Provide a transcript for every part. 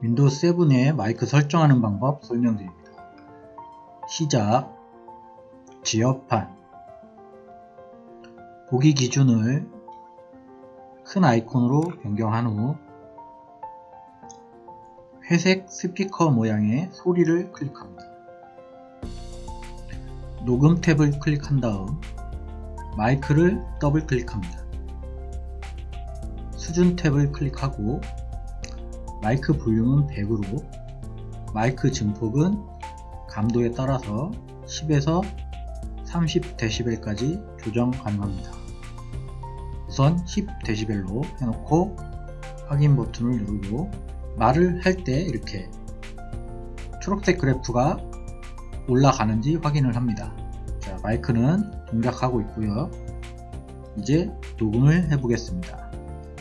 윈도우 7의 마이크 설정하는 방법 설명드립니다. 시작, 제어판, 보기 기준을 큰 아이콘으로 변경한 후 회색 스피커 모양의 소리를 클릭합니다. 녹음 탭을 클릭한 다음 마이크를 더블 클릭합니다. 수준 탭을 클릭하고 마이크 볼륨은 100으로 마이크 증폭은 감도에 따라서 10에서 30dB까지 조정 가능합니다. 우선 10dB로 해놓고 확인 버튼을 누르고 말을 할 때 이렇게 초록색 그래프가 올라가는지 확인을 합니다. 자, 마이크는 동작하고 있고요. 이제 녹음을 해보겠습니다.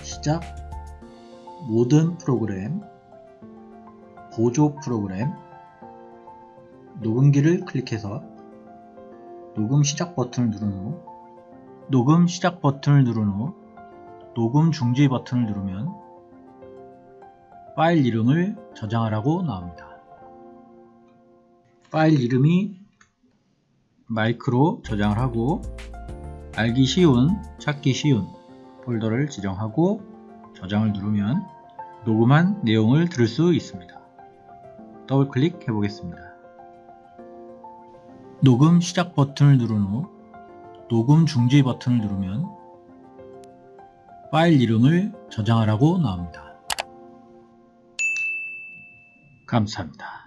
시작 모든 프로그램 보조 프로그램 녹음기를 클릭해서 녹음 시작 버튼을 누른 후 녹음 시작 버튼을 누른 후 녹음 중지 버튼을 누르면 파일 이름을 저장하라고 나옵니다. 파일 이름이 마이크로 저장을 하고 알기 쉬운, 찾기 쉬운 폴더를 지정하고 저장을 누르면 녹음한 내용을 들을 수 있습니다. 더블 클릭해 보겠습니다. 녹음 시작 버튼을 누른 후 녹음 중지 버튼을 누르면 파일 이름을 저장하라고 나옵니다. 감사합니다.